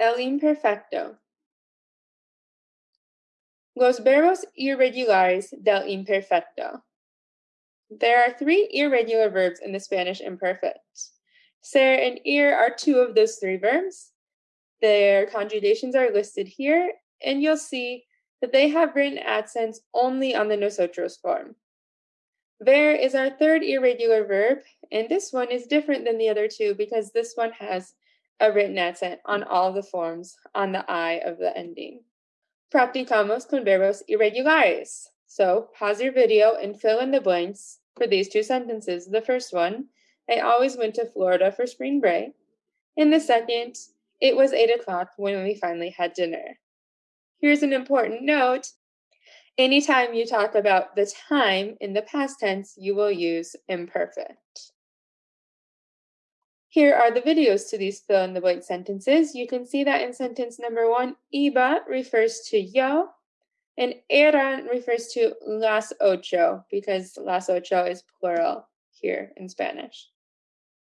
El imperfecto. Los verbos irregulares del imperfecto. There are three irregular verbs in the Spanish imperfect. Ser and ir are two of those three verbs. Their conjugations are listed here, and you'll see that they have written accents only on the nosotros form. Ver is our third irregular verb, and this one is different than the other two because this one has a written accent on all the forms on the I of the ending. Practicamos con verbos irregulares. So pause your video and fill in the blanks for these two sentences. The first one, I always went to Florida for spring break. And the second, it was eight o'clock when we finally had dinner. Here's an important note. Anytime you talk about the time in the past tense, you will use imperfect. Here are the videos to these fill in the blank sentences. You can see that in sentence number one, iba refers to yo, and eran refers to las ocho, because las ocho is plural here in Spanish.